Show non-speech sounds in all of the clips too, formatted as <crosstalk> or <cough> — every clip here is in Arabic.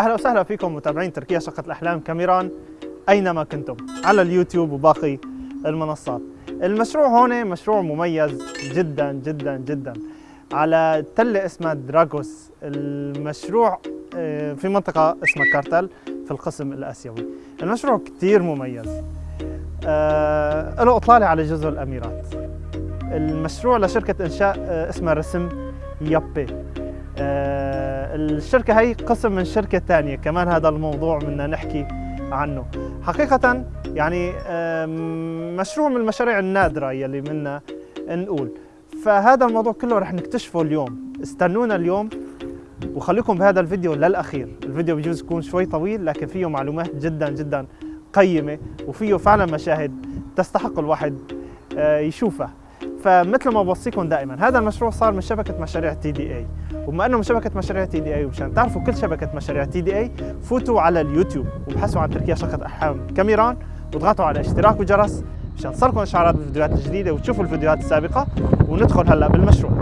أهلا وسهلا فيكم متابعين تركيا شقة الأحلام كاميران أينما كنتم على اليوتيوب وباقي المنصات. المشروع هون مشروع مميز جدا جدا جدا. على تلة اسمها دراغوس. المشروع آه، في منطقة اسمها كارتل في القسم الآسيوي. المشروع كثير مميز. آه له إطلالة على جزر الأميرات. المشروع لشركة إنشاء آه اسمها رسم يابي. الشركة هي قسم من شركة ثانية كمان هذا الموضوع بدنا نحكي عنه. حقيقة يعني آه مشروع من المشاريع النادرة يلي منا نقول. فهذا الموضوع كله رح نكتشفه اليوم. استنونا اليوم وخليكم بهذا الفيديو للأخير. الفيديو بجوز يكون شوي طويل لكن فيه معلومات جدا جدا قيمة وفيه فعلا مشاهد تستحق الواحد آه، يشوفها. فمثل ما بوصيكم دائما هذا المشروع صار من شبكة مشاريع TDE وبما إنه من شبكة مشاريع TDE ومشان تعرفوا كل شبكة مشاريع TDE فوتوا على اليوتيوب وابحثوا عن تركيا شقة احلام كاميران واضغطوا على اشتراك وجرس مشان تصلكم إشعارات بالفيديوهات الجديدة وتشوفوا الفيديوهات السابقة وندخل هلأ بالمشروع.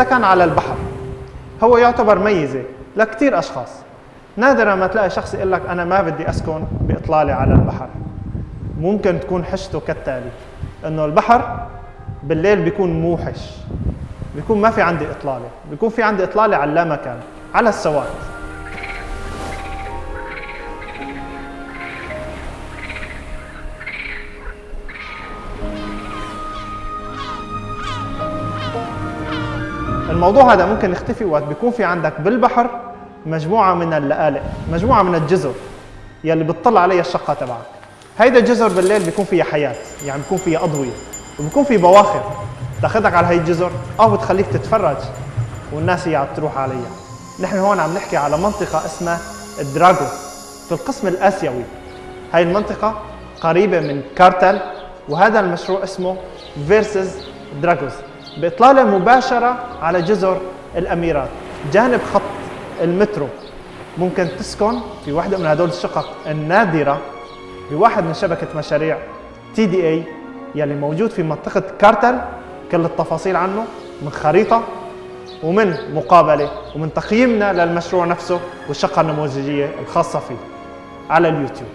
السكن على البحر. هو يعتبر ميزة لكثير أشخاص. نادرا ما تلاقي شخص يقول لك أنا ما بدي أسكن بإطلالة على البحر. ممكن تكون حشته كالتالي إنه البحر بالليل بيكون موحش بيكون ما في عندي إطلالة بيكون في عندي إطلالة على لا مكان على السواد. الموضوع هذا ممكن يختفي وقت بيكون في عندك بالبحر مجموعة من اللآلئ مجموعة من الجزر يلي بتطل عليها الشقة تبعك. هيدا الجزر بالليل بيكون فيها حياة يعني بيكون فيها أضوية وبيكون في بواخر. تاخذك على هي الجزر أو بتخليك تتفرج والناس هي عم تروح عليها. نحن هون عم نحكي على منطقة اسمها الدراغو في القسم الآسيوي. هاي المنطقة قريبة من كارتل وهذا المشروع اسمه فيرسز دراغوز بإطلالة مباشرة على جزر الأميرات. جانب خط المترو ممكن تسكن في واحدة من هدول الشقق النادرة بواحد من شبكة مشاريع TDE يلي موجود في منطقة كارتل كل التفاصيل عنه من خريطة ومن مقابلة ومن تقييمنا للمشروع نفسه والشقة النموذجية الخاصة فيه على اليوتيوب.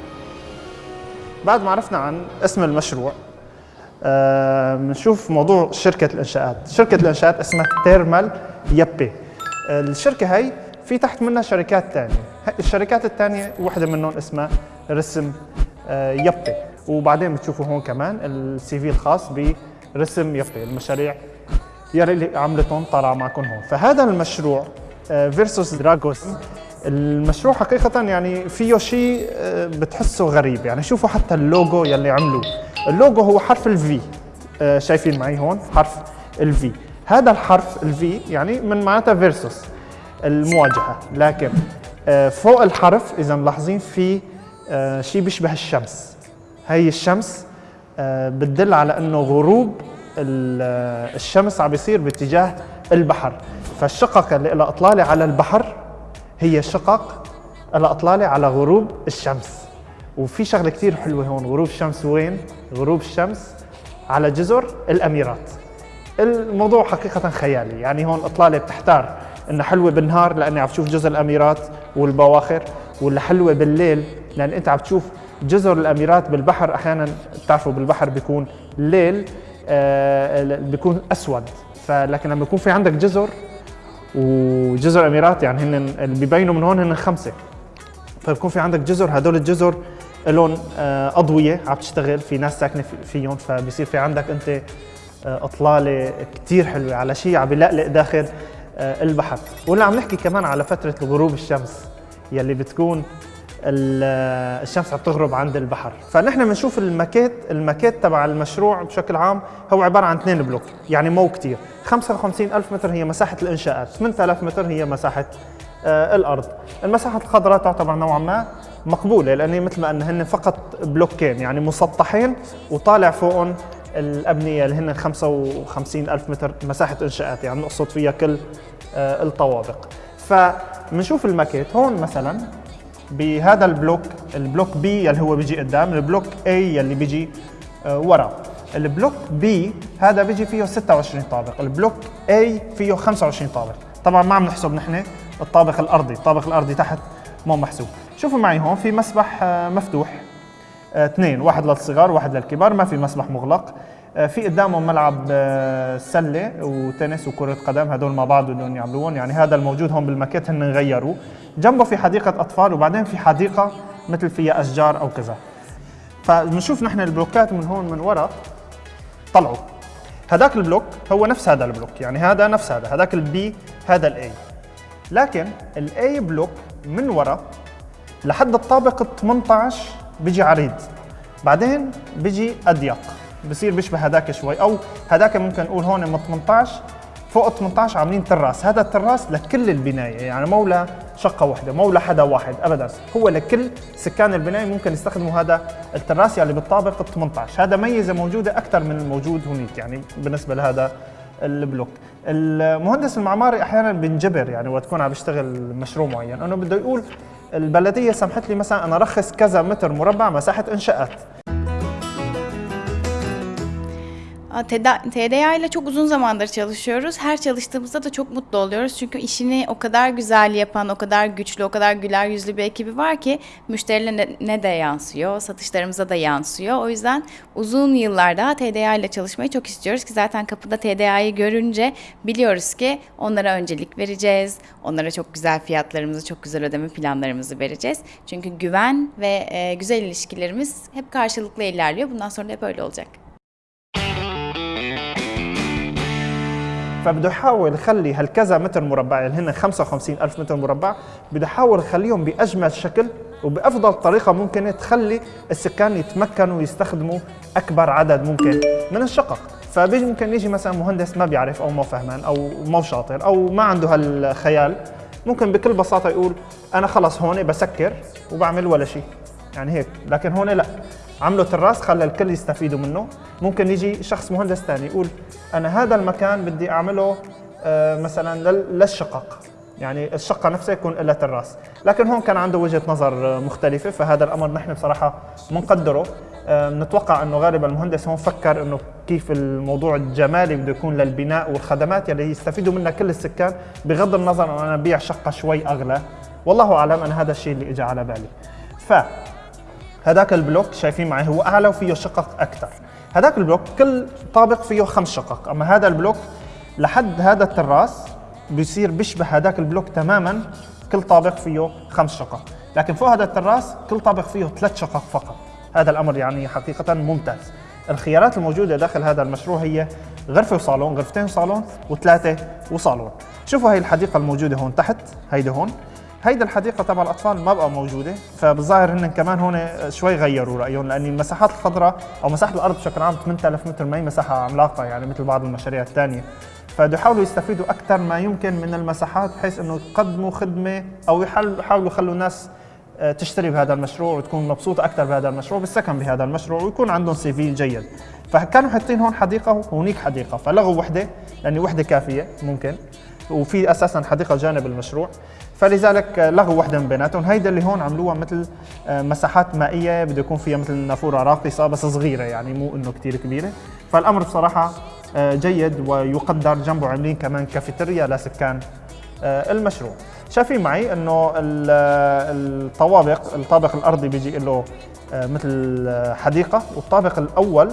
بعد ما عرفنا عن اسم المشروع بنشوف آه موضوع شركة الإنشاءات. شركة الإنشاءات اسمها تيرمال يابي. الشركة هي في تحت منها شركات ثانية الشركات الثانية واحدة منهم اسمها رسم آه يابي. وبعدين بتشوفوا هون كمان ال CV الخاص برسم يابي المشاريع يلي عملتهم طالعة معكم هون. فهذا المشروع فيرسز آه دراغوس المشروع حقيقة يعني فيه شيء آه، بتحسه غريب. يعني شوفوا حتى اللوجو يلي عملوه. اللوجو هو حرف ال V آه، شايفين معي هون؟ حرف ال V هذا الحرف ال V يعني من معناتها versus المواجهة. لكن آه، فوق الحرف إذا ملاحظين في شيء بيشبه الشمس. هي الشمس بتدل على إنه غروب الشمس عم بيصير باتجاه البحر. فالشقق اللي لها إطلالة على البحر هي شقق الأطلالة على غروب الشمس. وفي شغلة كثير حلوة هون. غروب الشمس وين؟ غروب الشمس على جزر الأميرات. الموضوع حقيقة خيالي. يعني هون أطلالة بتحتار إنها حلوة بالنهار لأني عم تشوف جزر الأميرات والبواخر ولا حلوة بالليل لأن أنت عم تشوف جزر الأميرات بالبحر. أحيانا بتعرفوا بالبحر بيكون ليل آه بيكون أسود. فلكن لما يكون في عندك جزر وجزر الاميرات يعني هن اللي بيبينوا من هون هن خمسة. فبكون في عندك جزر هدول الجزر لهم آه، أضوية عم تشتغل في ناس ساكنة فيهم فبصير في عندك أنت آه، أطلالة كثير حلوة على شيء عم بيلقلق داخل آه، البحر. ولا عم نحكي كمان على فترة غروب الشمس يلي بتكون الشمس عم تغرب عند البحر. فنحن بنشوف الماكيت الماكيت تبع المشروع بشكل عام هو عبارة عن اثنين بلوك يعني مو كتير. 55 ألف متر هي مساحة الإنشاءات 8000 متر هي مساحة آه الأرض. المساحة الخضراء تعتبر نوعا ما مقبولة لأن مثل ما قلنا هن فقط بلوكين يعني مسطحين وطالع فوقهم الأبنية اللي هن 55 ألف متر مساحة إنشاءات يعني نقصد فيها كل آه الطوابق. فبنشوف الماكيت هون مثلا بهذا البلوك البلوك B اللي هو بيجي قدام البلوك A اللي بيجي آه، ورا. البلوك B هذا بيجي فيه 26 طابق البلوك A فيه 25 طابق. طبعا ما عم نحسب نحن الطابق الأرضي الطابق الأرضي تحت مو محسوب. شوفوا معي هون في مسبح آه، مفتوح. آه، اثنين واحد للصغار واحد للكبار ما في مسبح مغلق. في قدامهم ملعب آه، سلة وتنس وكرة قدم هدول مع بعض بدهم يعملوهم يعني هذا الموجود هون بالماكيت هن غيروه جنبه في حديقة أطفال وبعدين في حديقة مثل فيها أشجار أو كذا. فبنشوف نحن البلوكات من هون من ورا طلعوا. هذاك البلوك هو نفس هذا البلوك. يعني هذا نفس هذا. هذاك ال B هذا ال A لكن ال A block من ورا لحد الطابق ال 18 بيجي عريض. بعدين بيجي أضيق. بصير بيشبه هذاك شوي. أو هذاك ممكن نقول هون من 18 فوق ال 18 عاملين تراس. هذا التراس لكل البناية يعني مو لشقة واحدة مو لحدا واحد ابدا. هو لكل سكان البناية ممكن يستخدموا هذا التراس اللي بالطابق ال 18 هذا ميزة موجودة أكثر من الموجود هناك يعني بالنسبة لهذا البلوك. المهندس المعماري أحيانا بنجبر يعني وقت تكون عم بيشتغل مشروع معين إنه بده يقول البلدية سمحت لي مثلا أنا رخص كذا متر مربع مساحة إنشاءات. TDA ile çok uzun zamandır çalışıyoruz. Her çalıştığımızda da çok mutlu oluyoruz. Çünkü işini o kadar güzel yapan, o kadar güçlü, o kadar güler yüzlü bir ekibi var ki müşterilerine de yansıyor, satışlarımıza da yansıyor. O yüzden uzun yıllar daha TDA ile çalışmayı çok istiyoruz ki zaten kapıda TDA'yı görünce biliyoruz ki onlara öncelik vereceğiz. Onlara çok güzel fiyatlarımızı, çok güzel ödeme planlarımızı vereceğiz. Çünkü güven ve e, güzel ilişkilerimiz hep karşılıklı ilerliyor. Bundan sonra da hep öyle olacak. فبده يحاول يخلي هالكذا متر مربع اللي هن 55 ألف متر مربع بده يحاول يخليهم بأجمل شكل وبأفضل طريقة ممكنة تخلي السكان يتمكنوا ويستخدموا أكبر عدد ممكن من الشقق. فبيجي ممكن يجي مثلا مهندس ما بيعرف أو ما فهمان أو مو شاطر أو ما عنده هالخيال ممكن بكل بساطة يقول أنا خلص هون بسكر وبعمل ولا شيء. يعني هيك لكن هون لا. عملوا تراس خلى الكل يستفيدوا منه. ممكن يجي شخص مهندس ثاني يقول أنا هذا المكان بدي أعمله آه، مثلا لل- للشقق. يعني الشقة نفسها يكون لها تراس. لكن هون كان عنده وجهة نظر آه، مختلفة. فهذا الأمر نحن بصراحة بنقدره آه، بنتوقع أنه غالبا المهندس هون فكر أنه كيف الموضوع الجمالي بده يكون للبناء والخدمات يلي يستفيدوا منها كل السكان بغض النظر أن أنا أبيع شقة شوي أغلى. والله أعلم أنا هذا الشيء اللي إجى على بالي. ف هذاك البلوك شايفين معي هو أعلى وفيه شقق أكثر. هذاك البلوك كل طابق فيه خمس شقق. أما هذا البلوك لحد هذا التراس بيصير بيشبه هذاك البلوك تماما. كل طابق فيه خمس شقق. لكن فوق هذا التراس كل طابق فيه ثلاث شقق فقط. هذا الأمر يعني حقيقة ممتاز. الخيارات الموجودة داخل هذا المشروع هي غرفة وصالون غرفتين وصالون وثلاثة وصالون. شوفوا هي الحديقة الموجودة هون تحت هيدي هون. هيدا الحديقة تبع الأطفال ما بقى موجودة فبالظاهر هن كمان هون شوي غيروا رأيهم لأن المساحات الخضراء أو مساحة الأرض بشكل عام 8000 متر ما هي مساحة عملاقة يعني مثل بعض المشاريع الثانية. فبده يحاولوا يستفيدوا أكثر ما يمكن من المساحات بحيث إنه يقدموا خدمة أو يحاولوا يخلوا الناس آه، تشتري بهذا المشروع وتكون مبسوطة أكثر بهذا المشروع بالسكن بهذا المشروع ويكون عندهم سي في جيد. فكانوا حاطين هون حديقة وهونيك حديقة فلغوا وحدة لأن وحدة كافية ممكن وفي أساسا حديقة جانب المشروع. فلذلك لغوا وحده من بيناتهم. هيدا اللي هون عملوها مثل آه، مساحات مائية بده يكون فيها مثل نافورة راقصه بس صغيرة يعني مو إنه كثير كبيرة. فالأمر بصراحة آه، جيد ويقدر جنبه عاملين كمان كافيتيريا لسكان آه، المشروع. شايفين معي إنه ال- الطوابق الطابق الأرضي بيجي له آه، مثل آه، حديقة. والطابق الأول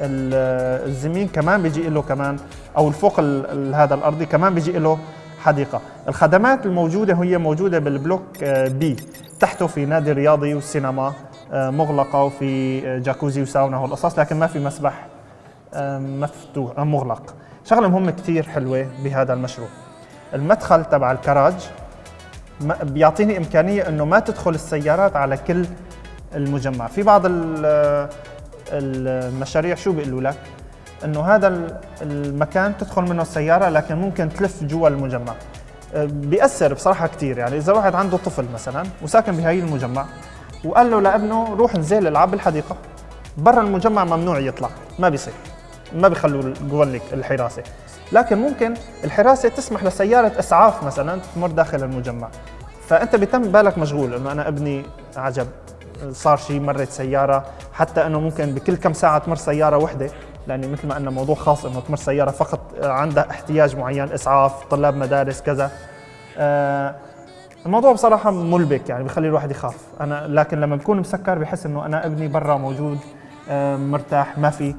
ال- الزمين كمان بيجي له كمان أو الفوق ال- ال- هذا الأرضي كمان بيجي له حديقة. الخدمات الموجودة هي موجودة بالبلوك آه، بي. تحته في نادي رياضي وسينما آه، مغلقة وفي آه، جاكوزي وساونا والقصص لكن ما في مسبح مفتوح مغلق. شغلة مهمة كثير حلوة بهذا المشروع. المدخل تبع الكراج بيعطيني إمكانية إنه ما تدخل السيارات على كل المجمع. في بعض ال- المشاريع شو بيقولوا لك؟ إنه هذا ال- المكان تدخل منه السيارة لكن ممكن تلف جوا المجمع. أه، بيأثر بصراحة كثير يعني إذا واحد عنده طفل مثلا وساكن بهي المجمع وقال له لابنه روح انزل العب بالحديقة. برا المجمع ممنوع يطلع ما بيصير ما بيخلوا جوا لك الحراسة. لكن ممكن الحراسة تسمح لسيارة إسعاف مثلا تمر داخل المجمع. فأنت بيتم بالك مشغول إنه أنا ابني عجب صار شيء مرت سيارة حتى إنه ممكن بكل كم ساعة تمر سيارة وحدة. لأنه مثل ما قلنا موضوع خاص إنه تمر سيارة فقط عندها احتياج معين إسعاف طلاب مدارس كذا. آه الموضوع بصراحة ملبك يعني بخلي الواحد يخاف. أنا لكن لما بكون مسكر بحس إنه أنا ابني برا موجود آه، مرتاح ما في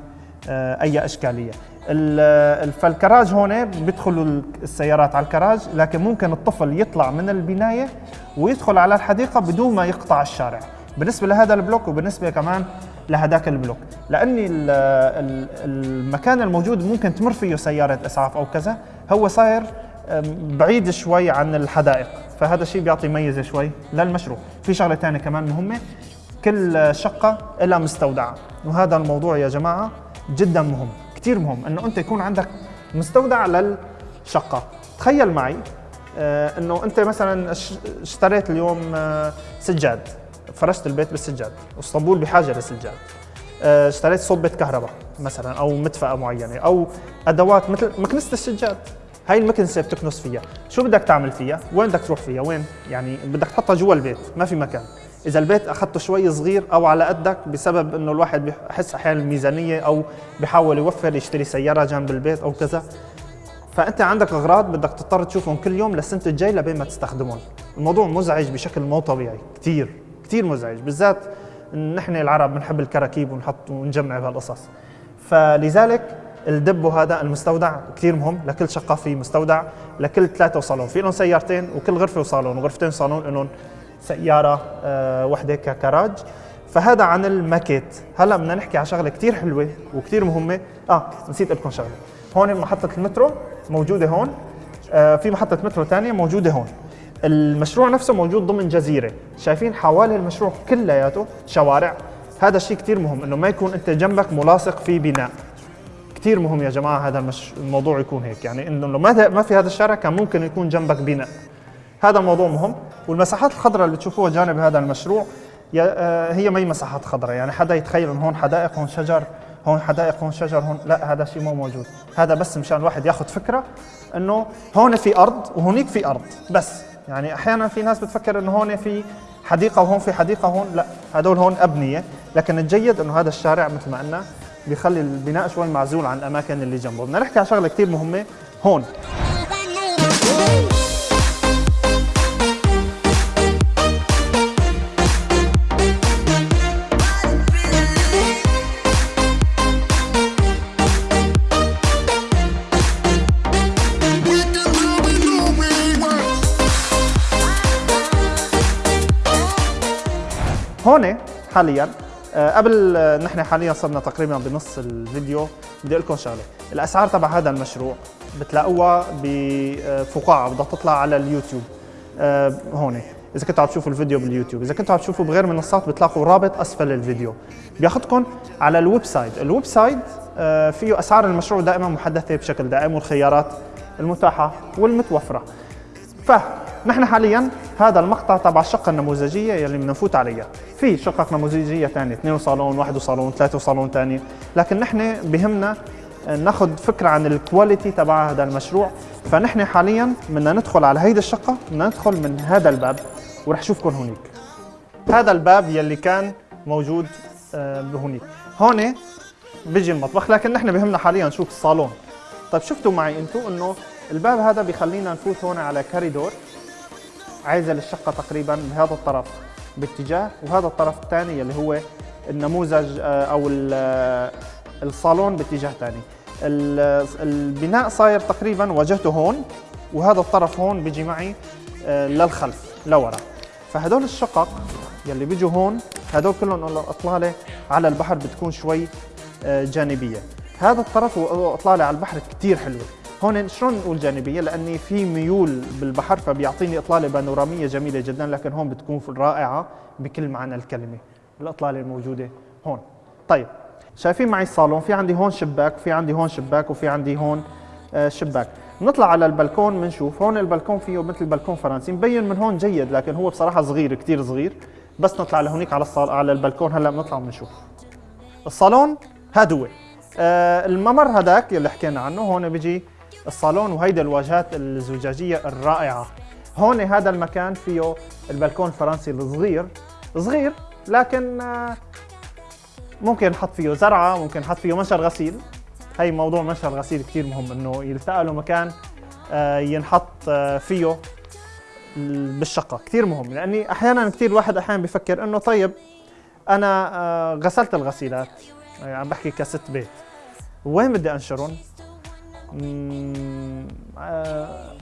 آه، إشكالية. ال- فالكراج هون بيدخلوا السيارات على الكراج لكن ممكن الطفل يطلع من البناية ويدخل على الحديقة بدون ما يقطع الشارع. بالنسبة لهذا البلوك وبالنسبة كمان لهداك البلوك. ال- المكان الموجود ممكن تمر فيه سيارة إسعاف أو كذا هو صاير بعيد شوي عن الحدائق. فهذا الشيء بيعطي ميزة شوي للمشروع. في شغلة ثانية كمان مهمة كل شقة لها مستودع وهذا الموضوع يا جماعة جدا مهم كثير مهم إنه أنت يكون عندك مستودع للشقة. تخيل معي آه، إنه أنت مثلا اش- اشتريت اليوم آه، سجاد. فرشت البيت بالسجاد والصبول بحاجة للسجاد. آه، اشتريت صبة كهرباء مثلا أو مدفأة معينة أو أدوات مثل مكنسة السجاد. هاي المكنسة بتكنس فيها. شو بدك تعمل فيها؟ وين بدك تروح فيها؟ وين؟ يعني بدك تحطها جوا البيت ما في مكان. إذا البيت أخذته شوي صغير أو على قدك بسبب إنه الواحد بحس أحيانا الميزانية أو بحاول يوفر يشتري سيارة جنب البيت أو كذا. فأنت عندك أغراض بدك تضطر تشوفهم كل يوم للسنة الجاي لبين ما تستخدمهم. الموضوع مزعج بشكل مو طبيعي كثير كثير مزعج بالذات نحن العرب بنحب الكراكيب ونحط ونجمع بهالقصص. فلذلك الدبو هذا المستودع كثير مهم لكل شقه في مستودع لكل ثلاثة وصالون. في لهم سيارتين وكل غرفة وصالون وغرفتين وصالون لهم سيارة آه وحدة ككراج. فهذا عن الماكيت. هلا بدنا نحكي على شغلة كثير حلوة وكثير مهمة. آه نسيت لكم شغلة. هون محطة المترو موجودة هون. آه في محطة مترو ثانية موجودة هون. المشروع نفسه موجود ضمن جزيرة. شايفين حوالي المشروع كلياته شوارع. هذا الشيء كثير مهم إنه ما يكون أنت جنبك ملاصق في بناء. كثير مهم يا جماعة هذا المش... الموضوع يكون هيك. يعني إنه لو ما ما في هذا الشارع كان ممكن يكون جنبك بناء. هذا موضوع مهم. والمساحات الخضراء اللي بتشوفوها جانب هذا المشروع آه، هي ما هي مساحات خضراء. يعني حدا يتخيل إنه هون حدائق هون شجر هون حدائق هون شجر هون لا هذا شيء مو موجود. هذا بس مشان الواحد ياخذ فكرة إنه هون في أرض وهونيك في أرض. بس يعني أحيانا في ناس بتفكر إنه هون في حديقة وهون في حديقة هون لا هدول هون أبنية. لكن الجيد إنه هذا الشارع مثل ما قلنا بيخلي البناء شوي معزول عن الأماكن اللي جنبه. بدنا نحكي على شغلة كثير مهمة هون. <laughs> هون حاليا آه، قبل آه، نحن حاليا صرنا تقريبا بنص الفيديو. بدي أقول لكم شغلة الأسعار تبع هذا المشروع بتلاقوها بفقاعة بدها تطلع على اليوتيوب. آه، هون إذا كنتوا عم تشوفوا الفيديو باليوتيوب إذا كنتوا عم تشوفوا بغير منصات بتلاقوا رابط أسفل الفيديو. بياخذكم على ال website. ال website فيه أسعار المشروع دائما محدثة بشكل دائم والخيارات المتاحة والمتوفرة. فنحن حاليا هذا المقطع تبع الشقة النموذجية يلي بدنا نفوت عليها. في شقق نموذجية ثانية اثنين وصالون واحد وصالون ثلاثة وصالون ثاني لكن نحن بهمنا ناخذ فكرة عن ال quality تبع هذا المشروع. فنحن حاليا بدنا ندخل على هيدي الشقة بدنا ندخل من هذا الباب ورح اشوفكم هونيك. هذا الباب يلي كان موجود آه، بهونيك هون بيجي المطبخ لكن نحن بهمنا حاليا نشوف الصالون. طيب شفتوا معي أنتم انه الباب هذا بيخلينا نفوت هون على كاريدور. عازل الشقه تقريبا بهذا الطرف باتجاه وهذا الطرف الثاني اللي هو النموذج آه، ال- آه، الصالون باتجاه ثاني. ال- البناء صاير تقريبا واجهته هون وهذا الطرف هون بيجي معي آه، للخلف لورا. فهدول الشقق يلي بيجوا هون هدول كلهم الاطلاله على البحر بتكون شوي آه، جانبية. هذا الطرف هو أطلالة على البحر كثير حلوة. هون شلون نقول جانبية؟ لأني في ميول بالبحر فبيعطيني إطلالة بانورامية جميلة جدا لكن هون بتكون رائعة بكل معنى الكلمة. الإطلالة الموجودة هون. طيب شايفين معي الصالون؟ في عندي هون شباك في عندي هون شباك وفي عندي هون آه، شباك. نطلع على البلكون بنشوف هون البلكون فيه مثل بلكون فرنسي. مبين من هون جيد لكن هو بصراحة صغير كثير صغير. بس نطلع لهونيك على الصال على البلكون. هلأ بنطلع بنشوف الصالون هذا هو آه الممر هذاك اللي حكينا عنه. هون بيجي الصالون وهيدا الواجهات الزجاجية الرائعة. هون هذا المكان فيه البلكون الفرنسي الصغير. صغير لكن آه ممكن نحط فيه زرعة ممكن نحط فيه منشر غسيل هي موضوع منشر الغسيل كثير مهم إنه يلتقى له مكان آه، ينحط آه، فيه بالشقة. كثير مهم لأني أحيانا كثير الواحد أحيانا بيفكر إنه طيب آه، غسلت الغسيلات. يعني عم بحكي كست بيت. وين بدي أنشرهم؟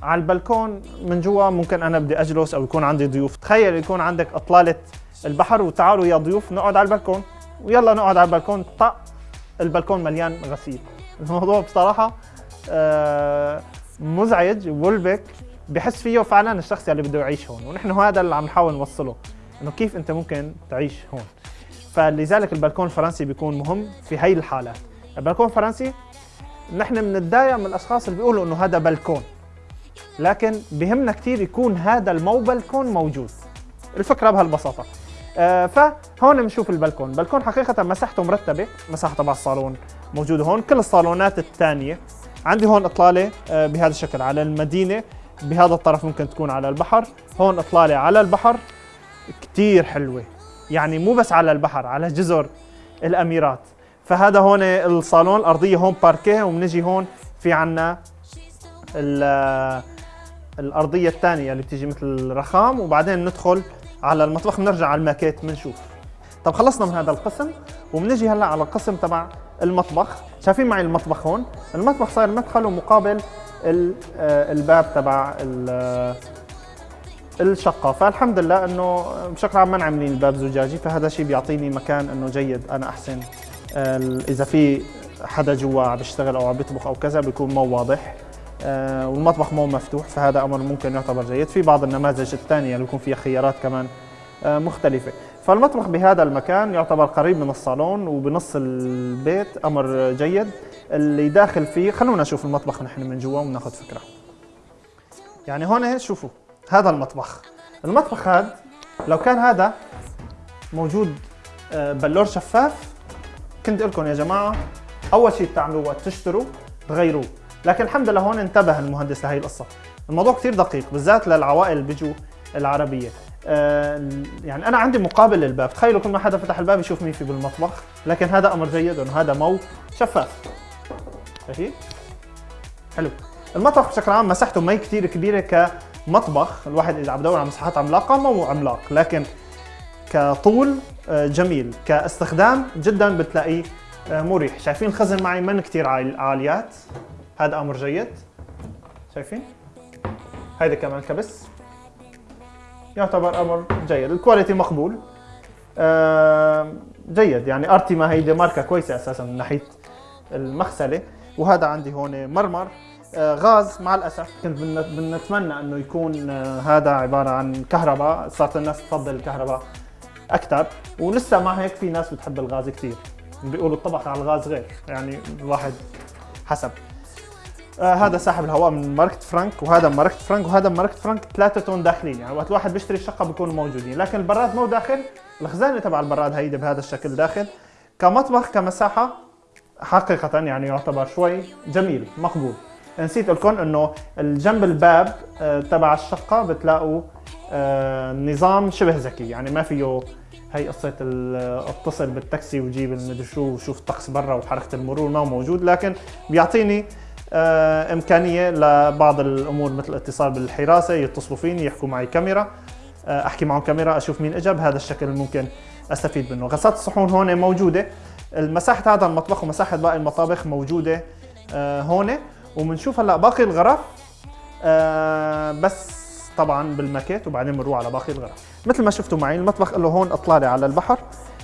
على البلكون من جوا ممكن أنا بدي أجلس أو يكون عندي ضيوف. تخيل يكون عندك إطلالة البحر وتعالوا يا ضيوف نقعد على البلكون. ويلا نقعد على البلكون. طق البلكون مليان غسيل. <laughs> الموضوع بصراحة آه، مزعج وملبك بحس فيه فعلا الشخص اللي بده يعيش هون. ونحن هذا اللي عم نحاول نوصله إنه كيف أنت ممكن تعيش هون. فلذلك البلكون الفرنسي بيكون مهم في هي الحالات. البلكون الفرنسي نحن بنتضايق من الأشخاص اللي بيقولوا إنه هذا بلكون لكن بهمنا كثير يكون هذا المو بلكون موجود. الفكرة بهالبساطة. آه فهون بنشوف البلكون البلكون حقيقة مساحته مرتبة. مساحه تبع الصالون موجوده هون. كل الصالونات الثانية. عندي هون إطلالة آه بهذا الشكل على المدينة. بهذا الطرف ممكن تكون على البحر. هون إطلالة على البحر. كثير حلوة. يعني مو بس على البحر على جزر الأميرات. فهذا هون الصالون الأرضية هون باركيه وبنجي هون في عنا الأرضية الثانية اللي بتيجي مثل رخام وبعدين ندخل على المطبخ بنرجع على الماكيت بنشوف طب خلصنا من هذا القسم وبنجي هلا على القسم تبع المطبخ. شايفين معي المطبخ هون؟ المطبخ صار مدخله مقابل آه، الباب تبع الشقة. فالحمد لله إنه بشكل عام ما عاملين الباب زجاجي فهذا الشيء بيعطيني مكان إنه جيد أنا أحسن. إذا في حدا جوا عم بيشتغل أو عم بيطبخ أو كذا بيكون مو واضح. آه، والمطبخ مو مفتوح فهذا أمر ممكن يعتبر جيد. في بعض النماذج الثانية اللي بيكون فيها خيارات كمان آه، مختلفة. فالمطبخ بهذا المكان يعتبر قريب من الصالون وبنص البيت أمر جيد. اللي داخل فيه خلونا نشوف المطبخ نحن من جوا وناخذ فكرة. يعني هون شوفوا هذا المطبخ. المطبخ هذا لو كان هذا موجود آه، بلور شفاف كنت لكم يا جماعة أول شيء بتعملوه تشتروا تغيروه لكن الحمد لله هون انتبه المهندس لهي القصة. الموضوع كثير دقيق بالذات للعوائل اللي بيجوا العربية. آه يعني أنا عندي مقابل للباب. تخيلوا كل ما حدا فتح الباب يشوف مين في بالمطبخ. لكن هذا أمر جيد انه هذا مو. شفاف. شايفين حلو. المطبخ بشكل عام مساحته ما كثير كبيرة كمطبخ. الواحد إذا عم بدور على مساحات عملاقة مو عملاق. لكن كطول آه، جميل. كاستخدام جدا بتلاقيه آه، مريح. شايفين الخزن معي من كثير عاليات؟ هذا أمر جيد. شايفين؟ هيدا كمان كبس. يعتبر أمر جيد. الكواليتي مقبول. آه جيد. يعني ارتيما هيدي ماركة كويسة أساسا من ناحية المغسلة. وهذا عندي هون مرمر. غاز. مع الأسف كنت بنتمنى إنه يكون هذا عبارة عن كهرباء. صارت الناس تفضل الكهرباء. أكثر ولسه مع هيك في ناس بتحب الغاز كثير بيقولوا الطبخ على الغاز غير. يعني الواحد حسب. آه هذا ساحب الهواء من ماركة فرانك وهذا ماركة فرانك وهذا ماركة فرانك ثلاثتون داخلين. يعني وقت الواحد بيشتري الشقة بيكونوا موجودين. لكن البراد مو داخل. الخزانة تبع البراد هيدي بهذا الشكل داخل. كمطبخ كمساحة حقيقة يعني يعتبر شوي جميل مقبول. نسيت لكم إنه الجنب الباب آه تبع الشقة بتلاقوا نظام شبه ذكي. يعني ما فيه هي قصة اتصل بالتاكسي وجيب المدري شو وشوف الطقس برا وحركة المرور ما موجود لكن بيعطيني آه، إمكانية لبعض الأمور مثل الاتصال بالحراسة يتصلوا فيني يحكوا معي كاميرا آه، أحكي معهم كاميرا أشوف مين اجى بهذا الشكل ممكن أستفيد منه. غسالة الصحون هون موجودة. مساحه هذا المطبخ ومساحة باقي المطابخ موجودة آه، هون. وبنشوف هلأ باقي الغرف بس طبعا بالماكيت وبعدين بنروح على باقي الغرف. مثل ما شفتوا معي المطبخ له هون اطلاله على البحر.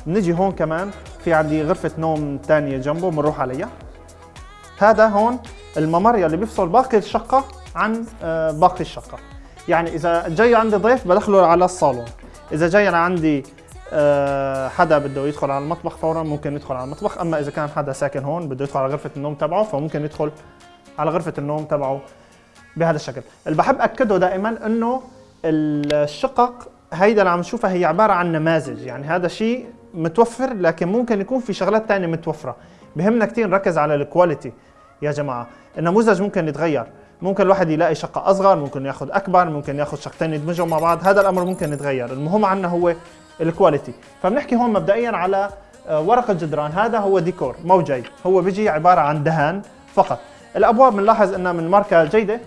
بنجي هون كمان في عندي غرفة نوم ثانية جنبه بنروح عليها. هذا هون الممر يلي بيفصل باقي الشقة عن آه، باقي الشقة. يعني إذا جاي عندي ضيف بدخله على الصالون. إذا جاي عندي آه، حدا بده يدخل على المطبخ فورا ممكن يدخل على المطبخ. أما إذا كان حدا ساكن هون بده يدخل على غرفة النوم تبعه فممكن يدخل على غرفة النوم تبعه. بهذا الشكل. اللي بحب أكده دائما إنه الشقق هيدا اللي عم نشوفها هي عبارة عن نماذج. يعني هذا شيء متوفر لكن ممكن يكون في شغلات ثانية متوفرة. بهمنا كثير نركز على ال quality يا جماعة. النموذج ممكن يتغير. ممكن الواحد يلاقي شقة أصغر ممكن ياخذ أكبر ممكن ياخذ شقتين يدمجهم مع بعض. هذا الأمر ممكن يتغير. المهم عنا هو ال quality فبنحكي هون مبدئيا على آه، ورق الجدران. هذا هو ديكور موجي هو بيجي عبارة عن دهان فقط. الأبواب بنلاحظ أنها من ماركة جيدة. آه،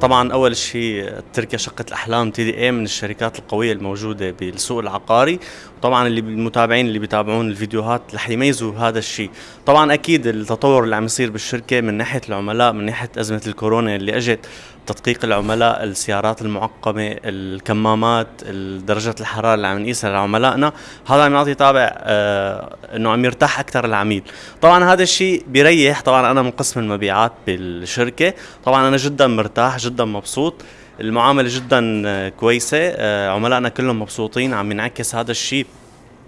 طبعا أول شيء تركيا شقة الأحلام TDE من الشركات القوية الموجودة بالسوق العقاري. وطبعا اللي المتابعين اللي بيتابعون الفيديوهات رح يميزوا هذا الشيء. طبعا أكيد التطور اللي عم يصير بالشركة من ناحية العملاء من ناحية أزمة الكورونا اللي إجت تدقيق العملاء السيارات المعقمة الكمامات درجة الحرارة اللي عم نقيسها لعملائنا. هذا عم يعطي طابع آه إنه عم يرتاح أكثر العميل. طبعا هذا الشيء بيريح. طبعا أنا من قسم المبيعات بالشركة. طبعا أنا جدا مرتاح جدا مبسوط. المعاملة جدا آه، كويسة. آه عملائنا كلهم مبسوطين. عم ينعكس هذا الشيء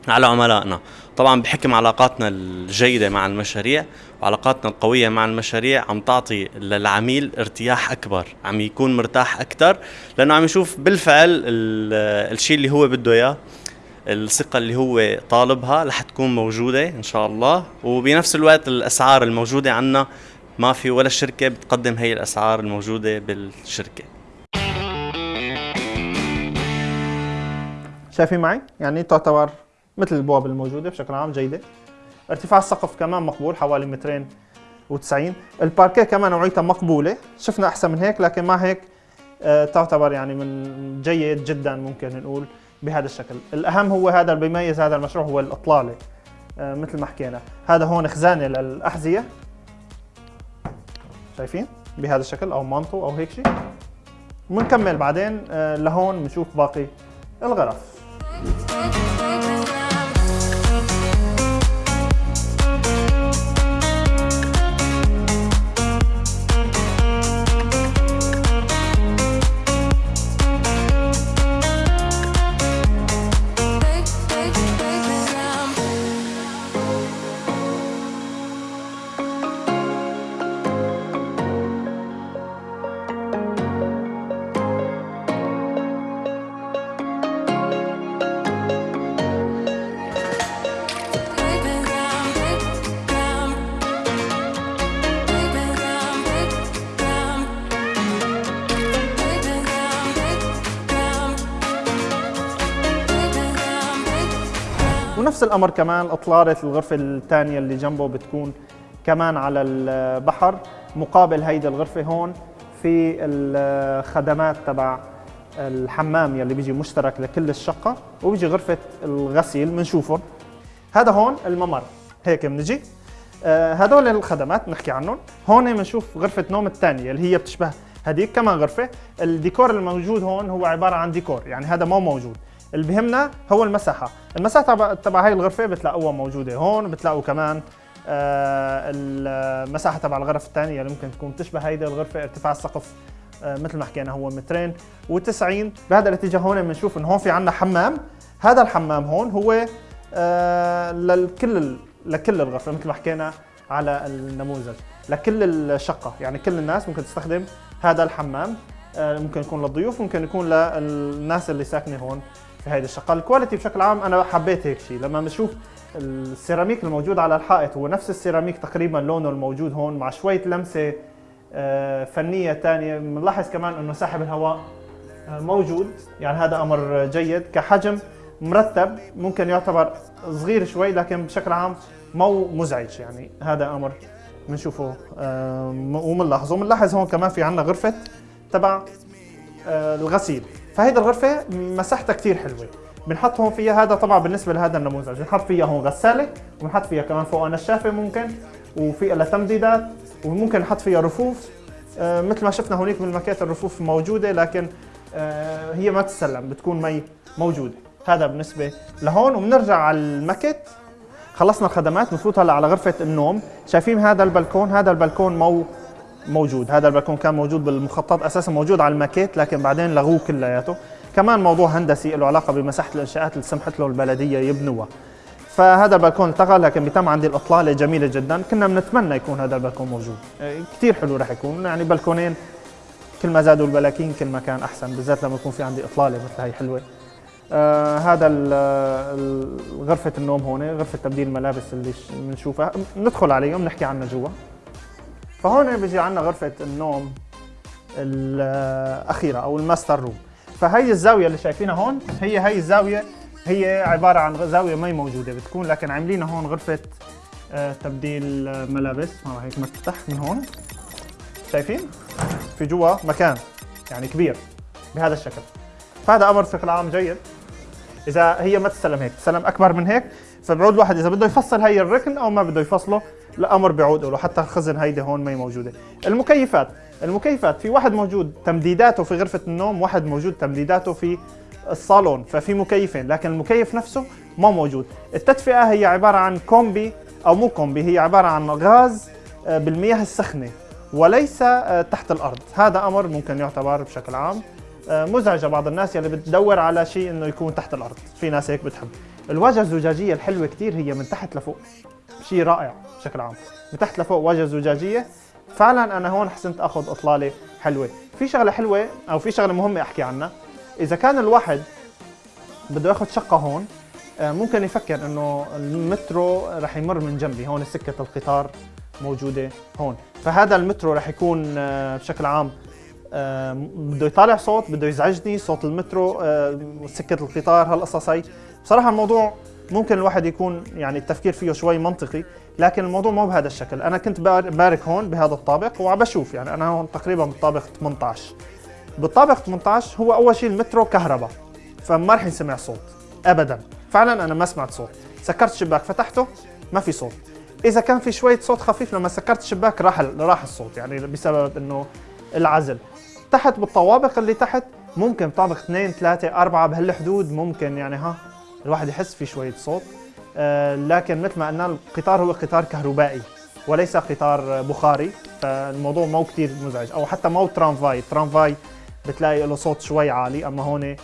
على عملائنا. طبعا بحكم علاقاتنا الجيدة مع المشاريع وعلاقاتنا القوية مع المشاريع عم تعطي للعميل ارتياح أكبر عم يكون مرتاح أكثر لأنه عم يشوف بالفعل الشيء اللي هو بده إياه الثقة اللي هو طالبها رح تكون موجودة إن شاء الله. وبنفس الوقت الأسعار الموجودة عنا ما في ولا شركة بتقدم هي الأسعار الموجودة بالشركة. شايفين معي؟ يعني تعتبر مثل البواب الموجودة بشكل عام جيدة. ارتفاع السقف كمان مقبول حوالي مترين و90 الباركيه كمان نوعيتها مقبوله. شفنا أحسن من هيك لكن مع هيك آه، تعتبر يعني من جيد جدا ممكن نقول بهذا الشكل. الأهم هو هذا اللي بيميز هذا المشروع هو الأطلالة آه، مثل ما حكينا. هذا هون خزانة للأحذية. شايفين؟ بهذا الشكل أو مانتو أو هيك شيء. بنكمل بعدين آه، لهون بنشوف باقي الغرف. الامر كمان أطلالة الغرفة الثانية اللي جنبه بتكون كمان على البحر مقابل هيدي الغرفة هون في الخدمات تبع الحمام يلي بيجي مشترك لكل الشقة وبيجي غرفة الغسيل بنشوفهم هذا هون الممر هيك بنجي آه هدول الخدمات نحكي عنهم. هون بنشوف غرفة نوم الثانية اللي هي بتشبه هذيك كمان غرفة. الديكور الموجود هون هو عبارة عن ديكور يعني هذا مو موجود. اللي بهمنا هو المساحة. المساحة تبع هاي الغرفة بتلاقوها موجودة هون بتلاقوا كمان آه المساحة تبع الغرف الثانية اللي ممكن تكون تشبه هيدي الغرفة ارتفاع السقف آه مثل ما حكينا هو مترين. و90 بهذا الاتجاه هون بنشوف إنه هون في عندنا حمام. هذا الحمام هون هو آه للكل لكل الغرفة مثل ما حكينا على النموذج. لكل الشقة. يعني كل الناس ممكن تستخدم هذا الحمام. ممكن يكون للضيوف ممكن يكون للناس اللي ساكنة هون. في هيدي الشقة. ال quality بشكل عام أنا حبيت هيك شيء لما بنشوف السيراميك الموجود على الحائط هو نفس السيراميك تقريبا لونه الموجود هون مع شوية لمسة آه، فنية ثانية بنلاحظ كمان إنه ساحب الهواء آه، موجود. يعني هذا أمر جيد. كحجم مرتب ممكن يعتبر صغير شوي لكن بشكل عام مو مزعج. يعني هذا أمر بنشوفه آه، وبنلاحظه بنلاحظ هون كمان في عندنا غرفة تبع الغسيل. فهيدي الغرفة مساحتها كثير حلوة. بنحط هون فيها هذا طبعا بالنسبة لهذا النموذج. بنحط فيها هون غسالة وبنحط فيها كمان فوقها نشافه ممكن وفي لها تمديدات وممكن نحط فيها رفوف. آه مثل ما شفنا هونيك بالماكيت الرفوف موجودة لكن آه هي ما تسلم بتكون مي موجودة. هذا بالنسبة لهون. وبنرجع على الماكيت خلصنا الخدمات بنفوت هلا على غرفة النوم. شايفين هذا البلكون؟ هذا البلكون مو موجود. هذا البلكون كان موجود بالمخطط أساسا موجود على الماكيت لكن بعدين لغوه كلياته. كمان موضوع هندسي له علاقة بمساحة الإنشاءات اللي سمحت له البلدية يبنوها. فهذا البلكون التغى لكن بيتم عندي الإطلالة جميلة جدا. كنا بنتمنى يكون هذا البلكون موجود. آه، كثير حلو رح يكون. يعني بلكونين كل ما زادوا البلاكين كل ما كان أحسن بالذات لما يكون في عندي إطلالة مثل هي حلوة. آه هذا غرفة النوم هون غرفة تبديل الملابس اللي بنشوفها. ندخل عليهم نحكي عنها جوا. فهون بيجي عندنا غرفة النوم الأخيرة أو ال master room. فهي الزاوية اللي شايفينها هون هي هي الزاوية هي عبارة عن زاوية ما موجودة بتكون لكن عاملينها هون غرفة آه تبديل ملابس. هيك مفتح من هون. شايفين؟ في جوا مكان يعني كبير بهذا الشكل. فهذا أمر بشكل عام جيد. إذا هي ما تستلم هيك تستلم أكبر من هيك. فبعود الواحد إذا بده يفصل هي الركن أو ما بده يفصله الأمر بيعود له حتى الخزن هيدي هون ما موجودة. المكيفات المكيفات في واحد موجود تمديداته في غرفة النوم واحد موجود تمديداته في الصالون ففي مكيفين لكن المكيف نفسه ما موجود. التدفئة هي عبارة عن كومبي أو مو كومبي هي عبارة عن غاز آه، بالمياه السخنة وليس آه، تحت الأرض. هذا أمر ممكن يعتبر بشكل عام آه، مزعجة بعض الناس يلي بتدور على شيء إنه يكون تحت الأرض. في ناس هيك بتحب. الواجهه الزجاجية الحلوة كثير هي من تحت لفوق. شيء رائع بشكل عام. من تحت لفوق واجهه زجاجية. فعلا أنا هون حسنت أخذ إطلالة حلوة. في شغلة حلوة أو في شغلة مهمة أحكي عنها. إذا كان الواحد بده ياخذ شقة هون آه، ممكن يفكر إنه المترو رح يمر من جنبي. هون سكة القطار موجودة هون. فهذا المترو رح يكون آه، بشكل عام بده يطالع صوت بده يزعجني صوت المترو سكة القطار هالقصص هي بصراحة الموضوع ممكن الواحد يكون يعني التفكير فيه شوي منطقي لكن الموضوع مو بهذا الشكل. أنا كنت بارك هون بهذا الطابق وعم بشوف يعني أنا هون تقريبا بالطابق 18 بالطابق 18 هو أول شيء المترو كهرباء فما رح ينسمع صوت ابدا. فعلا أنا ما سمعت صوت. سكرت الشباك فتحته ما في صوت. إذا كان في شوية صوت خفيف لما سكرت الشباك راح راح الصوت يعني بسبب إنه العزل. تحت بالطوابق اللي تحت ممكن طابق اثنين ثلاثة أربعة بهالحدود ممكن يعني ها. الواحد يحس في شوية صوت. آه لكن مثل ما قلنا القطار هو قطار كهربائي وليس قطار بخاري فالموضوع مو كثير مزعج. أو حتى مو ترامفاي ترامفاي بتلاقي له صوت شوي عالي أما هون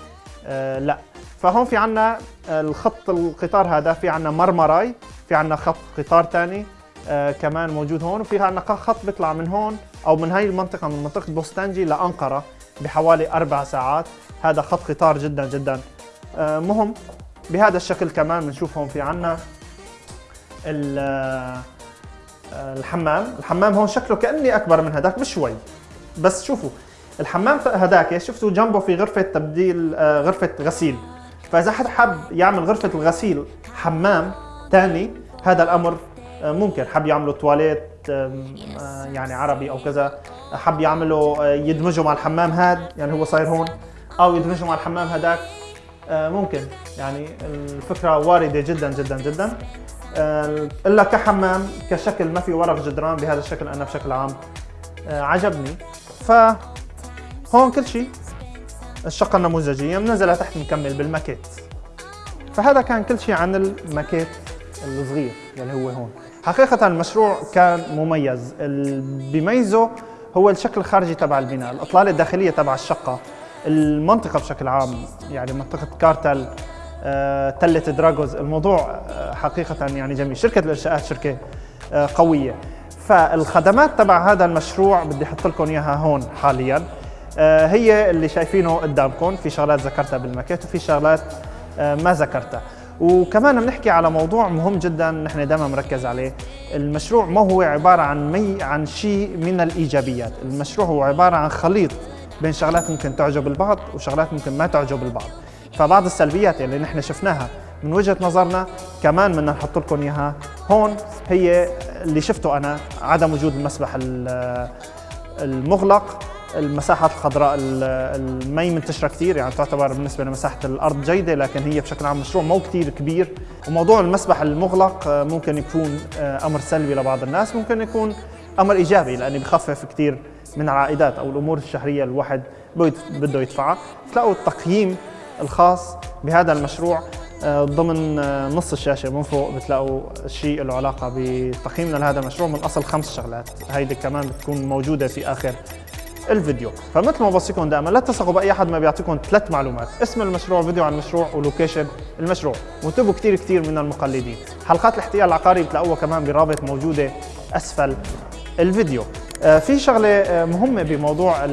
آه لا. فهون في عنا الخط القطار هذا في عنا مرمراي في عنا خط قطار ثاني آه كمان موجود هون وفي عنا خط بيطلع من هون أو من هاي المنطقة من منطقة بوستانجي لأنقرة بحوالي أربع ساعات. هذا خط قطار جدا جدا. آه مهم. بهذا الشكل كمان بنشوف هون في عنا الحمام. الحمام هون شكله كأني أكبر من هذاك بشوي بس شوفوا الحمام هذاك شفتوا؟ جنبه في غرفة تبديل آه، غرفة غسيل. فإذا حد حب يعمل غرفة الغسيل حمام ثاني هذا الأمر آه، ممكن. حب يعملوا تواليت آه، يعني عربي أو كذا. حب يعملوا يدمجوا مع الحمام هذا يعني هو صاير هون أو يدمجوا مع الحمام هذاك ممكن. يعني الفكرة واردة جدا جدا جدا. إلا كحمام كشكل ما في ورق جدران بهذا الشكل أنا بشكل عام عجبني. ف هون كل شيء الشقة النموذجية بننزل لتحت نكمل بالماكيت. فهذا كان كل شيء عن الماكيت الصغير اللي هو هون. حقيقة المشروع كان مميز. اللي بيميزه هو الشكل الخارجي تبع البناء الإطلالة الداخلية تبع الشقة. المنطقة بشكل عام يعني منطقة كارتل آه، تلة دراغوز. الموضوع آه، حقيقة يعني جميل. شركة الإنشاءات شركة آه، قوية. فالخدمات تبع هذا المشروع بدي أحط لكم إياها هون حاليا. هي اللي شايفينه قدامكم. في شغلات ذكرتها بالماكيت وفي شغلات ما ذكرتها. وكمان بنحكي على موضوع مهم جدا نحن دائما مركز عليه. المشروع ما هو عبارة عن مي عن شيء من الإيجابيات. المشروع هو عبارة عن خليط بين شغلات ممكن تعجب البعض وشغلات ممكن ما تعجب البعض. فبعض السلبيات اللي نحن شفناها من وجهة نظرنا كمان بدنا نحط لكم إياها. هون هي اللي شفته أنا عدم وجود المسبح المغلق المساحات الخضراء المي منتشرة كثير يعني تعتبر بالنسبة لمساحة الأرض جيدة لكن هي بشكل عام مشروع مو كثير كبير. وموضوع المسبح المغلق آه، ممكن يكون آه، أمر سلبي لبعض الناس ممكن يكون أمر إيجابي لأنه بخفف كثير من العائدات أو الأمور الشهرية الواحد بده يدفعها. تلاقوا التقييم الخاص بهذا المشروع آه، ضمن آه، نص الشاشة من فوق بتلاقوا شيء له علاقة بتقييمنا لهذا المشروع من أصل خمس شغلات. هيدي كمان بتكون موجودة في آخر الفيديو. فمثل ما بوصيكم دائما لا تثقوا بأي أحد ما بيعطيكم ثلاث معلومات. اسم المشروع فيديو عن المشروع ولوكيشن المشروع. وانتبهوا كثير كثير من المقلدين. حلقات الاحتيال العقاري بتلاقوها كمان برابط موجودة أسفل الفيديو. في شغلة آه، مهمة بموضوع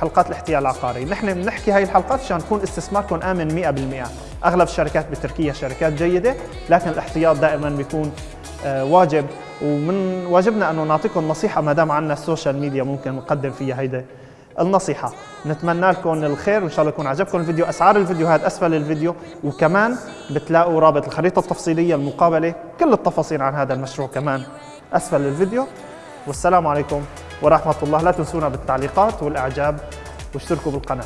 حلقات الاحتيال العقاري. نحن بنحكي هاي الحلقات عشان يكون استثماركم آمن 100% أغلب الشركات بتركيا شركات جيدة لكن الاحتياط دائما بيكون آه، واجب. ومن واجبنا أنه نعطيكم نصيحة ما دام عندنا السوشيال ميديا ممكن نقدم فيها هيدا النصيحة. نتمنى لكم الخير وإن شاء الله يكون عجبكم الفيديو. أسعار الفيديوهات أسفل الفيديو. وكمان بتلاقوا رابط الخريطة التفصيلية المقابلة. كل التفاصيل عن هذا المشروع كمان أسفل الفيديو. والسلام عليكم. ورحمة الله. لا تنسونا بالتعليقات والإعجاب. واشتركوا بالقناة.